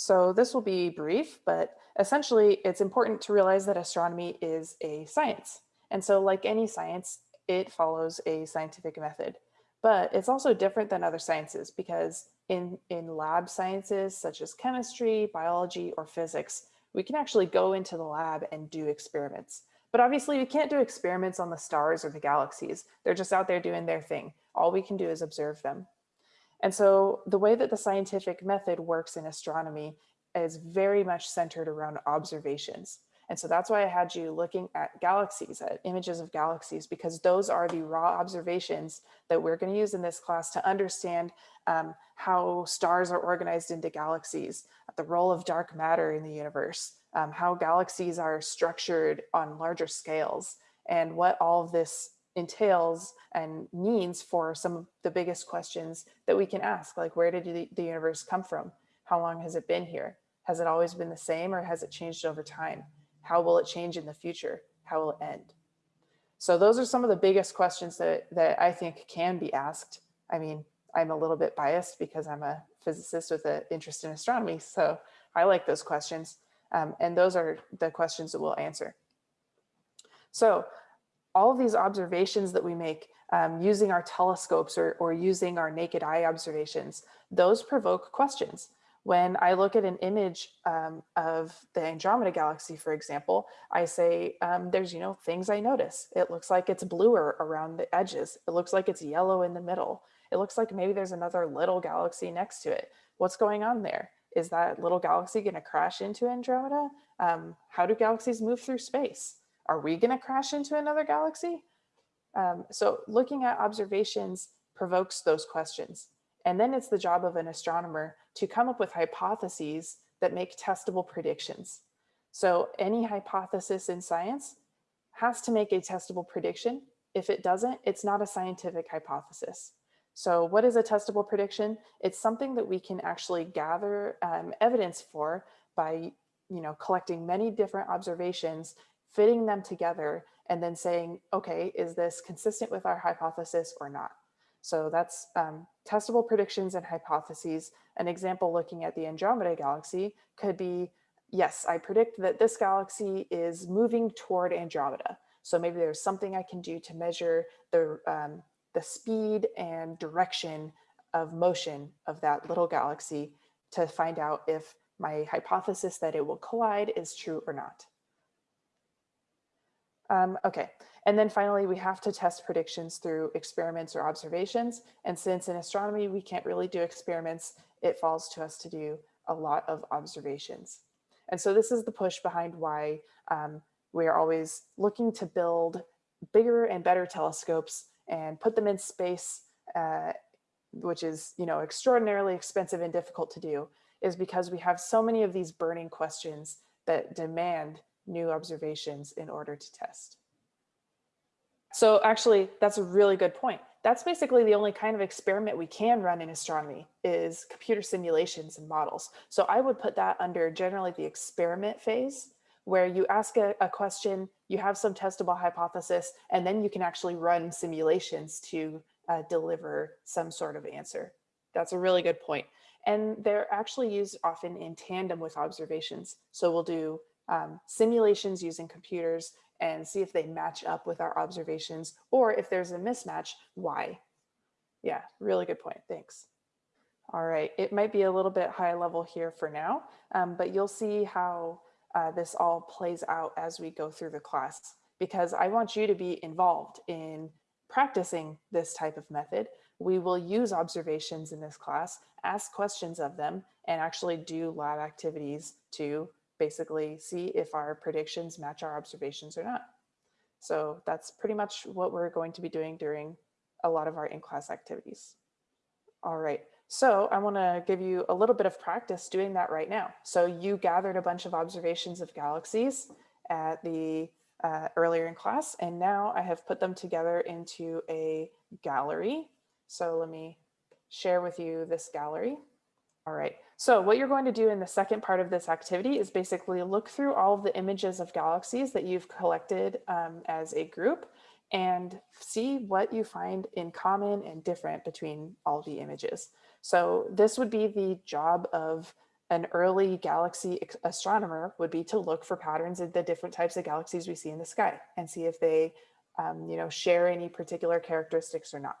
So this will be brief, but essentially it's important to realize that astronomy is a science. And so like any science, it follows a scientific method. But it's also different than other sciences because in, in lab sciences such as chemistry, biology, or physics, we can actually go into the lab and do experiments. But obviously we can't do experiments on the stars or the galaxies. They're just out there doing their thing. All we can do is observe them. And so the way that the scientific method works in astronomy is very much centered around observations. And so that's why I had you looking at galaxies, at images of galaxies, because those are the raw observations that we're going to use in this class to understand um, how stars are organized into galaxies, the role of dark matter in the universe, um, how galaxies are structured on larger scales, and what all of this entails and means for some of the biggest questions that we can ask, like where did the, universe come from? How long has it been here? Has it always been the same or has it changed over time? How will it change in the future? How will it end? So those are some of the biggest questions that, that I think can be asked. I mean, I'm a little bit biased because I'm a physicist with an interest in astronomy. So I like those questions. Um, and those are the questions that we'll answer. So all of these observations that we make um, using our telescopes or, or using our naked eye observations, those provoke questions. When I look at an image um, of the Andromeda galaxy, for example, I say, um, there's, you know, things I notice. It looks like it's bluer around the edges. It looks like it's yellow in the middle. It looks like maybe there's another little galaxy next to it. What's going on there? Is that little galaxy going to crash into Andromeda? Um, how do galaxies move through space? Are we going to crash into another galaxy? Um, so looking at observations provokes those questions. And then it's the job of an astronomer to come up with hypotheses that make testable predictions. So any hypothesis in science has to make a testable prediction. If it doesn't, it's not a scientific hypothesis. So what is a testable prediction? It's something that we can actually gather um, evidence for by you know, collecting many different observations, fitting them together, and then saying, okay, is this consistent with our hypothesis or not? So that's um, testable predictions and hypotheses. An example looking at the Andromeda galaxy could be, yes, I predict that this galaxy is moving toward Andromeda. So maybe there's something I can do to measure the, um, the speed and direction of motion of that little galaxy to find out if my hypothesis that it will collide is true or not. Um, okay, and then finally, we have to test predictions through experiments or observations. And since in astronomy, we can't really do experiments, it falls to us to do a lot of observations. And so this is the push behind why um, we are always looking to build bigger and better telescopes and put them in space, uh, which is you know extraordinarily expensive and difficult to do, is because we have so many of these burning questions that demand new observations in order to test. So actually, that's a really good point. That's basically the only kind of experiment we can run in astronomy is computer simulations and models. So I would put that under generally the experiment phase where you ask a, a question, you have some testable hypothesis, and then you can actually run simulations to uh, deliver some sort of answer. That's a really good point. And they're actually used often in tandem with observations. So we'll do um, simulations using computers and see if they match up with our observations or if there's a mismatch, why? Yeah, really good point. Thanks. All right, it might be a little bit high level here for now, um, but you'll see how uh, this all plays out as we go through the class because I want you to be involved in practicing this type of method. We will use observations in this class, ask questions of them, and actually do lab activities to basically see if our predictions match our observations or not. So that's pretty much what we're going to be doing during a lot of our in-class activities. All right, so I wanna give you a little bit of practice doing that right now. So you gathered a bunch of observations of galaxies at the uh, earlier in class, and now I have put them together into a gallery. So let me share with you this gallery. All right, so what you're going to do in the second part of this activity is basically look through all of the images of galaxies that you've collected um, as a group and see what you find in common and different between all the images. So this would be the job of an early galaxy astronomer would be to look for patterns in the different types of galaxies we see in the sky and see if they, um, you know, share any particular characteristics or not.